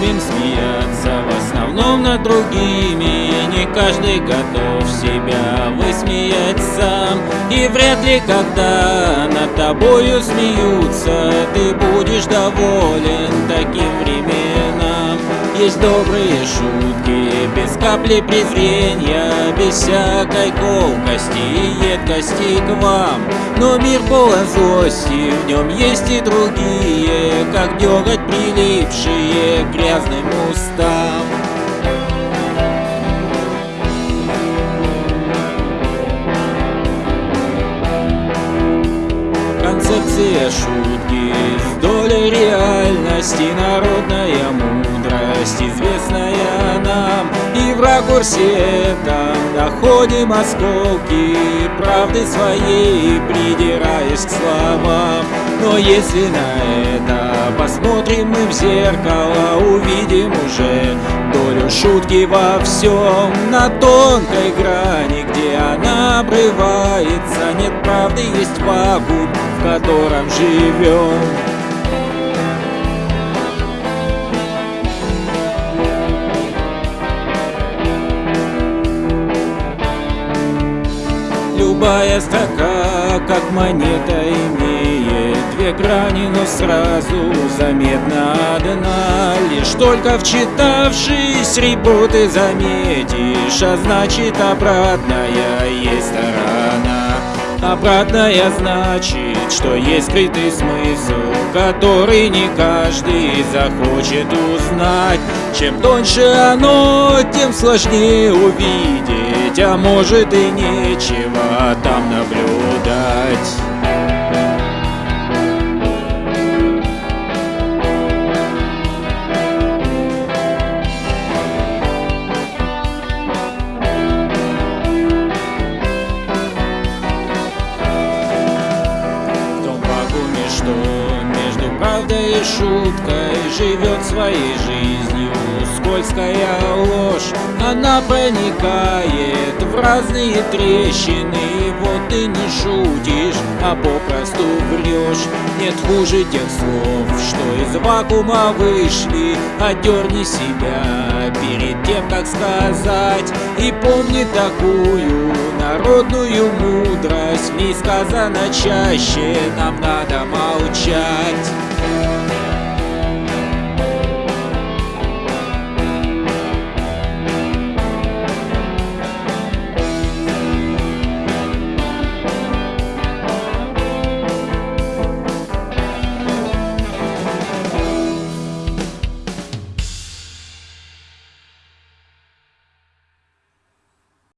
любим смеяться В основном над другими. И не каждый готов себя высмеять сам. И вряд ли когда над тобою смеются Ты будешь доволен таким временем есть добрые шутки, без капли презрения Без всякой колкости и едкости к вам. Но мир полон злости, в нем есть и другие Как деготь прилипшие к грязным устам. Концепция шутки С долей реальности народная мудрость Известная нам и в ракурсе этом Находим осколки правды своей Придираясь к словам Но если на это посмотрим мы в зеркало Увидим уже долю шутки во всем На тонкой грани, где она обрывается Нет правды, есть вакуум в котором живем. Любая строка, как монета, имеет две грани, но сразу заметна одна. Лишь только вчитавшись репоты заметишь, а значит обратная есть сторона. Обратная значит, что есть скрытый смысл Который не каждый захочет узнать. Чем тоньше оно, тем сложнее увидеть А может и нечего там наблюдать правдой и шуткой Живет своей жизнью. Скользкая ложь Она проникает в разные трещины. Вот ты не шутишь, а попросту врешь. Нет хуже тех слов, что из вакуума вышли. Отдерни себя перед тем, как сказать. И помни такую народную мудрость. В ней сказано чаще, нам надо молчать